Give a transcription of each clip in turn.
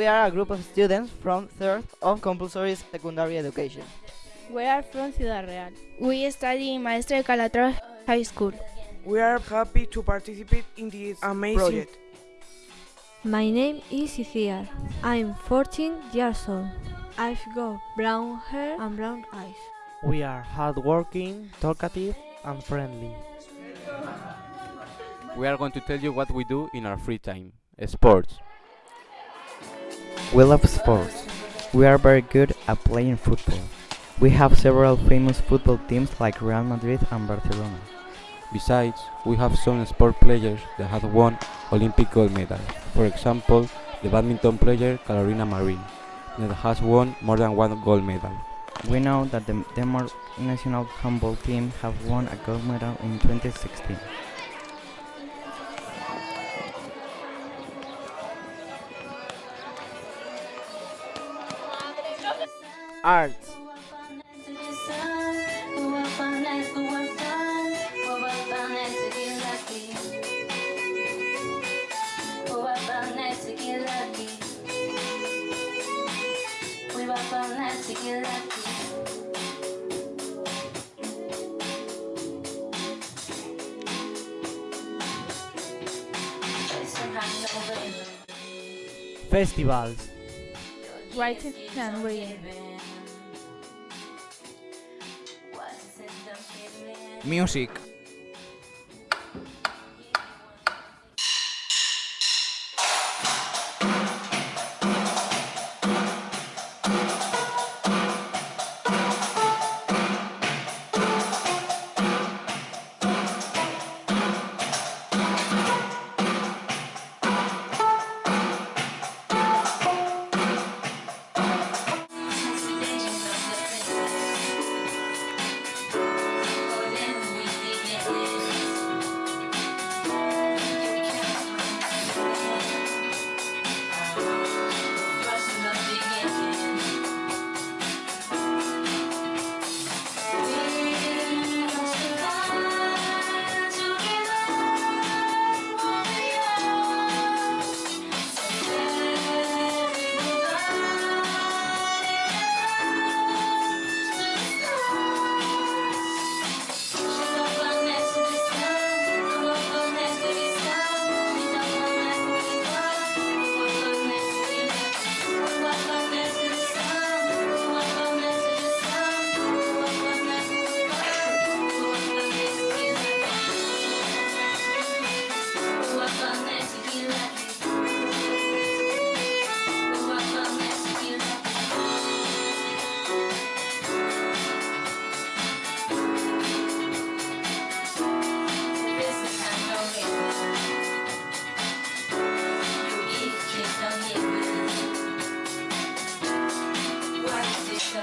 We are a group of students from 3rd of compulsory secondary education. We are from Ciudad Real. We study in Maestre de Calatrava High School. We are happy to participate in this amazing project. My name is Iciar. I'm 14 years old. I've got brown hair and brown eyes. We are hardworking, talkative, and friendly. We are going to tell you what we do in our free time. Sports. We love sports. We are very good at playing football. We have several famous football teams like Real Madrid and Barcelona. Besides, we have some sport players that have won Olympic gold medals. For example, the badminton player Carolina Marin, that has won more than one gold medal. We know that the Denmark national handball team have won a gold medal in 2016. Arts. Festivals. Writing and reading. Music.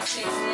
Thank you.